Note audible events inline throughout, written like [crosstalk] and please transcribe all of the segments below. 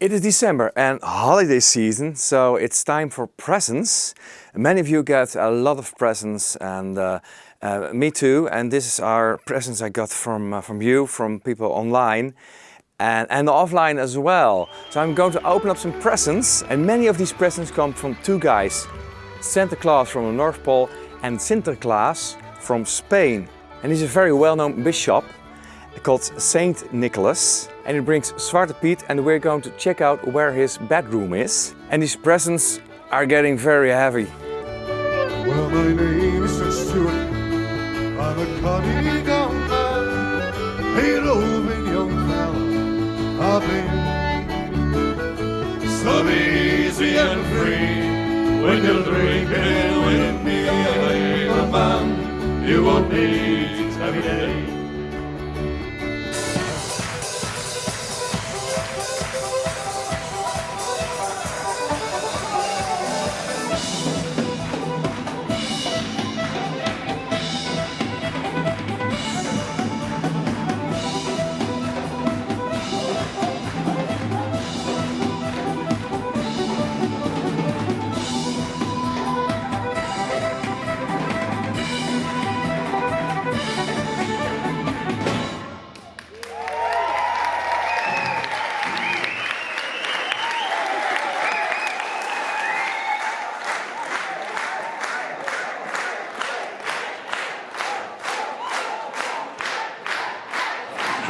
It is December and holiday season, so it's time for presents. Many of you get a lot of presents and uh, uh, me too. And this is our presents I got from, uh, from you, from people online and, and offline as well. So I'm going to open up some presents and many of these presents come from two guys. Santa Claus from the North Pole and Sinterklaas from Spain. And he's a very well-known bishop called Saint Nicholas and he brings Zwarte Piet and we're going to check out where his bedroom is. And these presents are getting very heavy. Well, my name is Stuart. I'm a cunning young man, a young. I've been so easy and free. When you're drinking with me, a man, you won't need every day.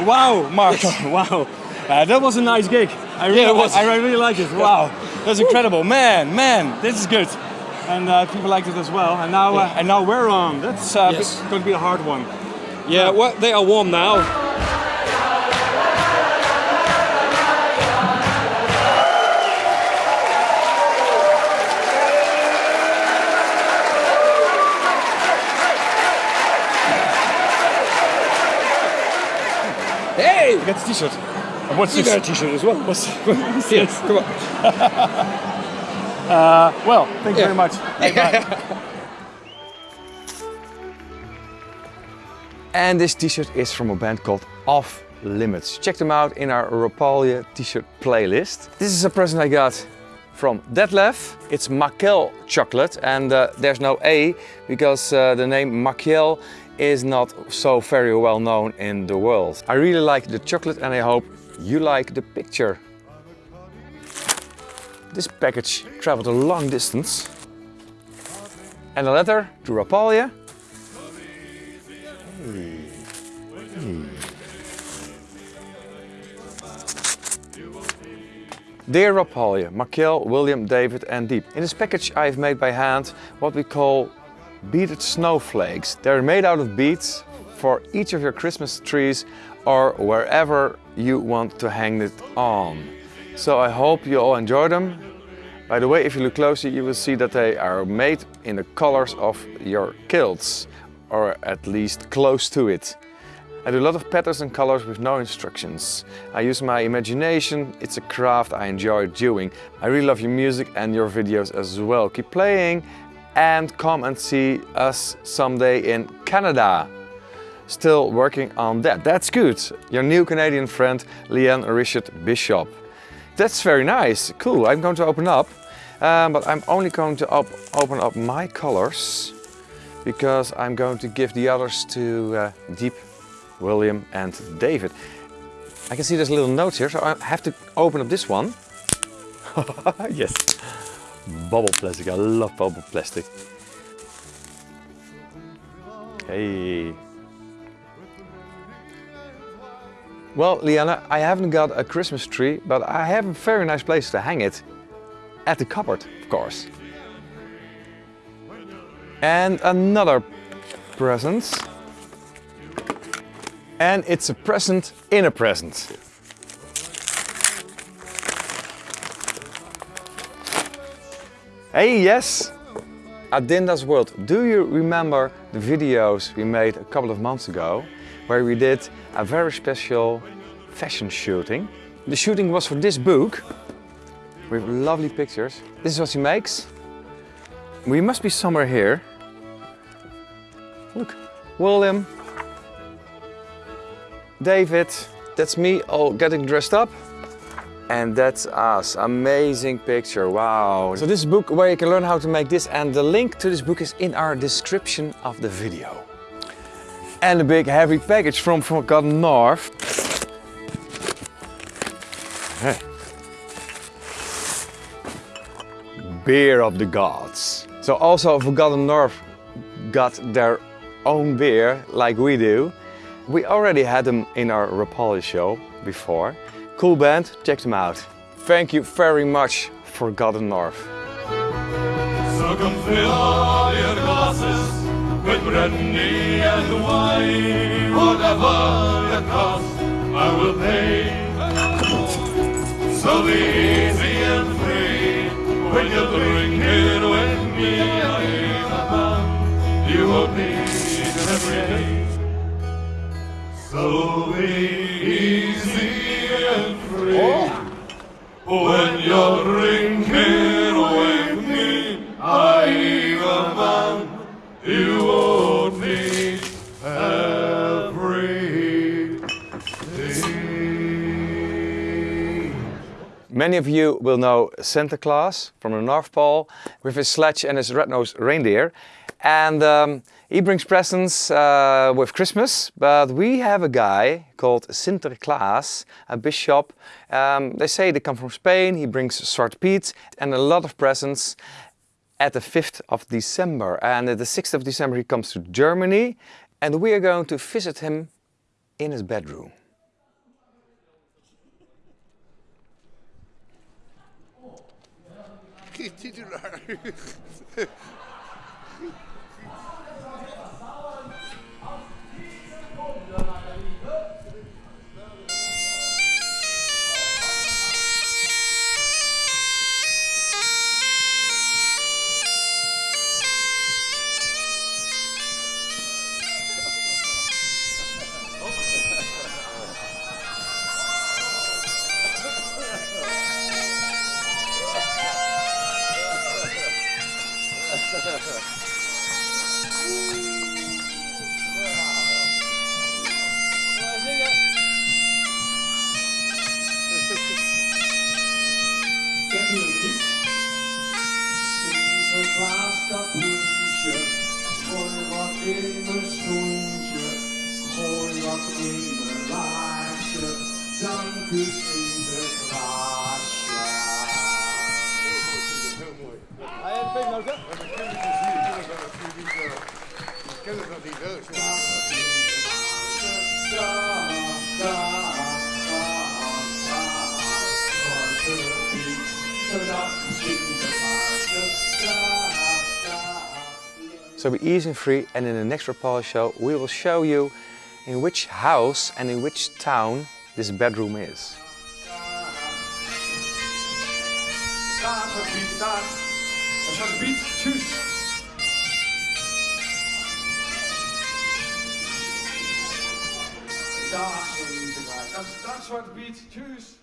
Wow, Mark. [laughs] wow. Uh, that was a nice gig. I really, Yeah, it was. I, I really like it. Wow. That's incredible. Man, man, this is good. And uh, people liked it as well. And now, uh, and now we're on. That's uh, Yes. going to be a hard one. Yeah, well, they are warm now. Hey! You got the t-shirt. And what's You this? got a t-shirt as well. What's, [laughs] Yes, come on. well, thank you Yeah. very much. [laughs] And this t-shirt is from a band called Off Limits. Check them out in our Rapalje t-shirt playlist. This is a present I got from Detlef. It's Makel chocolate and uh, there's no A because uh, the name Makel is not so very well known in the world. I really like the chocolate and I hope you like the picture. This package traveled a long distance. And a letter to Rapalje. Dear Rapalje, Markel, William, David and Dieb. In this package I've made by hand what we call beaded snowflakes. They're made out of beads for each of your Christmas trees or wherever you want to hang it on. So I hope you all enjoy them. By the way, if you look closely you will see that they are made in the colors of your kilts or at least close to it. I do a lot of patterns and colors with no instructions. I use my imagination, it's a craft I enjoy doing. I really love your music and your videos as well. Keep playing and come and see us someday in Canada. Still working on that, that's good. Your new Canadian friend Leanne Richard Bishop. That's very nice, cool, I'm going to open up. Um, but I'm only going to op open up my colors because I'm going to give the others to uh, Dieb William and David. I can see there's a little notes here, so I have to open up this one. [laughs] yes, bubble plastic, I love bubble plastic. Hey. Well, Liana, I haven't got a Christmas tree, but I have a very nice place to hang it. At the cupboard, of course. And another present. And it's a present in a present. Hey, yes! Adinda's World. Do you remember the videos we made a couple of months ago where we did a very special fashion shooting? The shooting was for this book with lovely pictures. This is what she makes. We must be somewhere here. Look, William, David, that's me all getting dressed up. And that's us. Amazing picture. Wow. So this book where you can learn how to make this and the link to this book is in our description of the video. And a big heavy package from Forgotten North. Beer of the Gods. So also Forgotten North got their own beer like we do. We already had them in our Rapalje show before. Cool band, check them out. Thank you very much, Forgotten North. So come fill all your glasses with brandy and wine. Whatever the cost, I will pay. So be easy and free when you're with me. You won't So easy and free when you're drinking with me. I'm a man you won't day. Many of you will know Santa Claus from the North Pole with his sledge and his red-nosed reindeer. And um, he brings presents uh, with Christmas, but we have a guy called Sinterklaas, a bishop. Um, they say they come from Spain, he brings Zwarte Piet and a lot of presents at the 5th of December. And at the 6th of December he comes to Germany and we are going to visit him in his bedroom. [laughs] [laughs] So be easy and free and in the next Rapalje show we will show you in which house and in which town this bedroom is. Staat, Zwarte Piet, staat.